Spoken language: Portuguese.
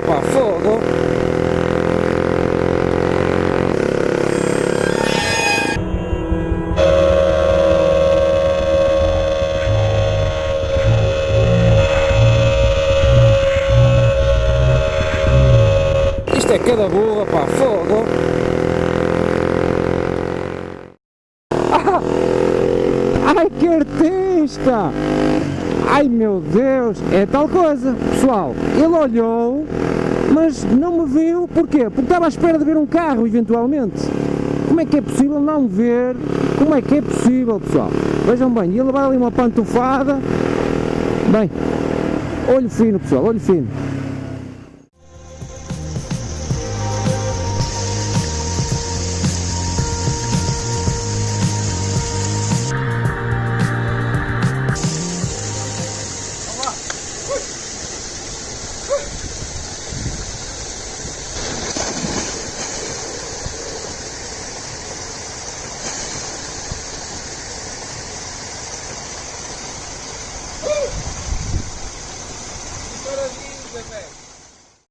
pá, fogo! Isto é cada burra, pá, fogo! Ah! Ai, que artista! Ai meu Deus, é tal coisa, pessoal, ele olhou, mas não me viu, porquê? Porque estava à espera de ver um carro, eventualmente. Como é que é possível não ver? Como é que é possível, pessoal? Vejam bem, ia levar ali uma pantufada, bem, olho fino, pessoal, olho fino. Parabéns, velho.